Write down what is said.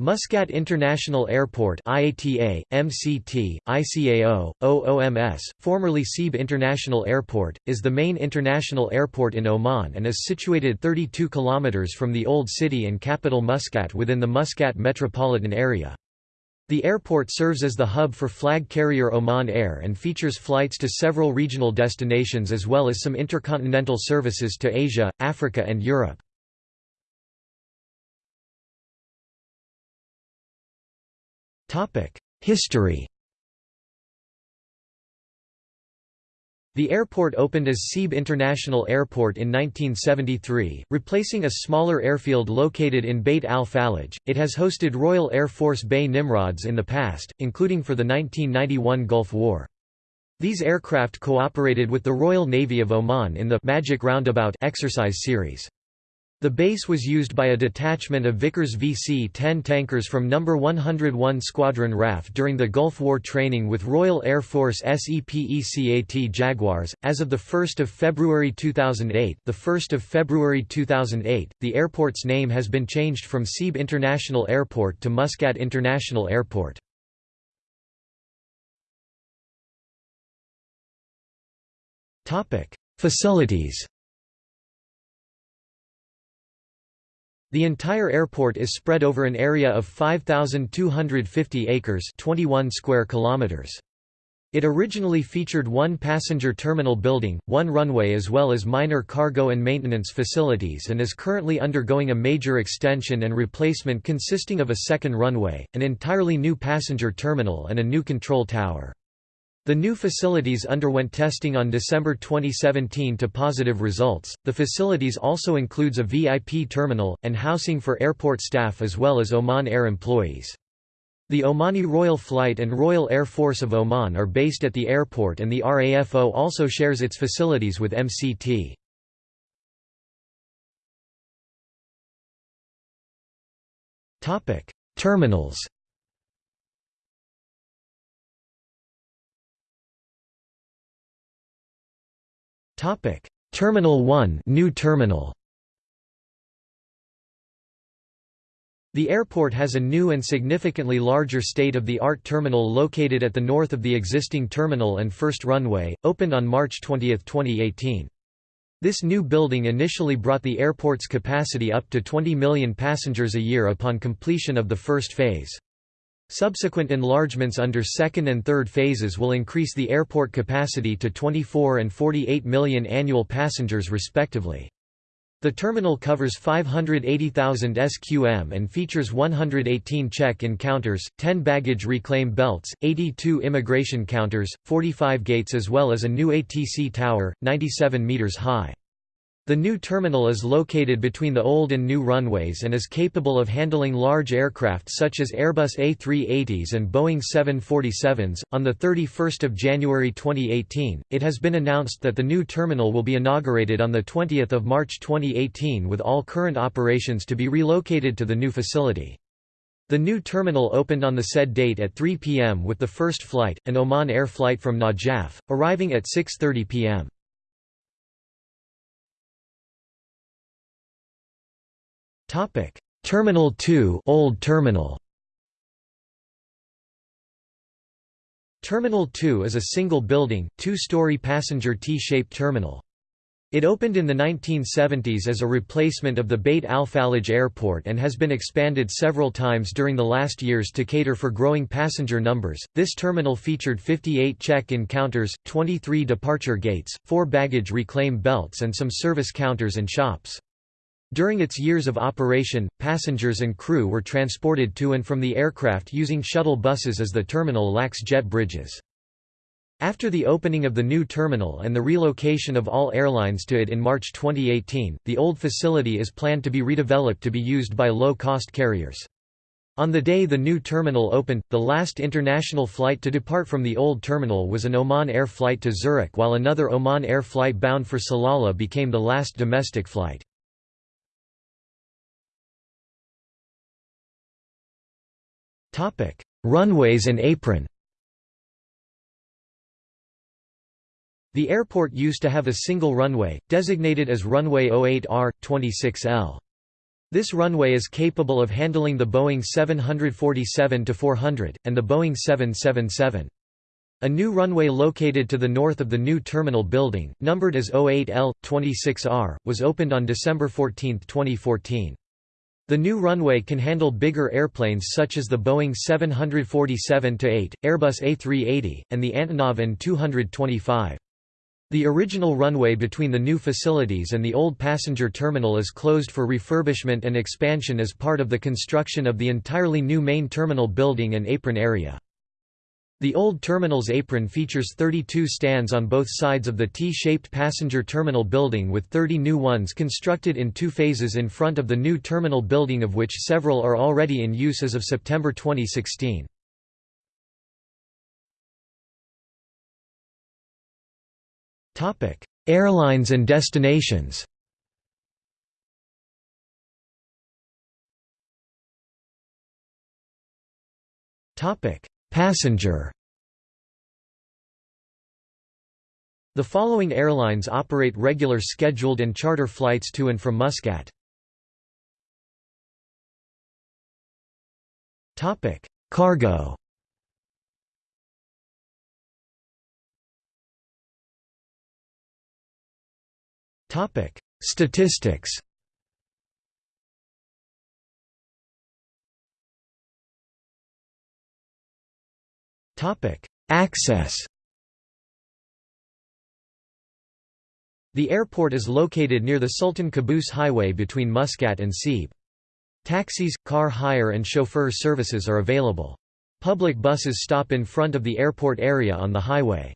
Muscat International Airport IATA, MCT, ICAO, OOMS, formerly Seeb International Airport, is the main international airport in Oman and is situated 32 km from the old city and capital Muscat within the Muscat metropolitan area. The airport serves as the hub for flag carrier Oman Air and features flights to several regional destinations as well as some intercontinental services to Asia, Africa and Europe. History The airport opened as Seeb International Airport in 1973, replacing a smaller airfield located in Beit al-Falaj. It has hosted Royal Air Force BAe Nimrods in the past, including for the 1991 Gulf War. These aircraft cooperated with the Royal Navy of Oman in the Magic Roundabout exercise series. The base was used by a detachment of Vickers VC-10 tankers from No. 101 Squadron RAF during the Gulf War training with Royal Air Force SEPECAT Jaguars. As of the 1st of February 2008, the 1st of February 2008, the airport's name has been changed from Seeb International Airport to Muscat International Airport. Topic: Facilities. The entire airport is spread over an area of 5250 acres, 21 square kilometers. It originally featured one passenger terminal building, one runway as well as minor cargo and maintenance facilities and is currently undergoing a major extension and replacement consisting of a second runway, an entirely new passenger terminal and a new control tower. The new facilities underwent testing on December 2017 to positive results. The facilities also includes a VIP terminal and housing for airport staff as well as Oman Air employees. The Omani Royal Flight and Royal Air Force of Oman are based at the airport and the RAFO also shares its facilities with MCT. Topic: Terminals Topic: Terminal 1, new terminal. The airport has a new and significantly larger state-of-the-art terminal located at the north of the existing terminal and first runway, opened on March 20, 2018. This new building initially brought the airport's capacity up to 20 million passengers a year upon completion of the first phase. Subsequent enlargements under second and third phases will increase the airport capacity to 24 and 48 million annual passengers respectively. The terminal covers 580,000 SQM and features 118 check-in counters, 10 baggage reclaim belts, 82 immigration counters, 45 gates as well as a new ATC tower, 97 meters high. The new terminal is located between the old and new runways and is capable of handling large aircraft such as Airbus A380s and Boeing 747s. On the 31st of January 2018, it has been announced that the new terminal will be inaugurated on the 20th of March 2018 with all current operations to be relocated to the new facility. The new terminal opened on the said date at 3 p.m. with the first flight, an Oman Air flight from Najaf, arriving at 6:30 p.m. Topic: Terminal 2, Old Terminal. Terminal 2 is a single building, two-story passenger T-shaped terminal. It opened in the 1970s as a replacement of the Beit al-Falaj airport and has been expanded several times during the last years to cater for growing passenger numbers. This terminal featured 58 check-in counters, 23 departure gates, 4 baggage reclaim belts and some service counters and shops. During its years of operation, passengers and crew were transported to and from the aircraft using shuttle buses as the terminal lacks jet bridges. After the opening of the new terminal and the relocation of all airlines to it in March 2018, the old facility is planned to be redeveloped to be used by low-cost carriers. On the day the new terminal opened, the last international flight to depart from the old terminal was an Oman Air flight to Zurich while another Oman Air flight bound for Salalah became the last domestic flight. Topic: Runways and apron. The airport used to have a single runway, designated as runway 08R 26L. This runway is capable of handling the Boeing 747-400, and the Boeing 777. A new runway located to the north of the new terminal building, numbered as 08L-26R, was opened on December 14, 2014. The new runway can handle bigger airplanes such as the Boeing 747-8, Airbus A380, and the Antonov An-225. The original runway between the new facilities and the old passenger terminal is closed for refurbishment and expansion as part of the construction of the entirely new main terminal building and apron area. The old terminal's apron features 32 stands on both sides of the T-shaped passenger terminal building with 30 new ones constructed in two phases in front of the new terminal building of which several are already in use as of September 2016. Topic: Airlines and destinations. Topic: Passenger. The following airlines operate regular scheduled and charter flights to and from Muscat. Topic: Cargo. Topic: Statistics. Access. The airport is located near the Sultan Qaboos Highway between Muscat and Sebes. Taxis, car hire and chauffeur services are available. Public buses stop in front of the airport area on the highway.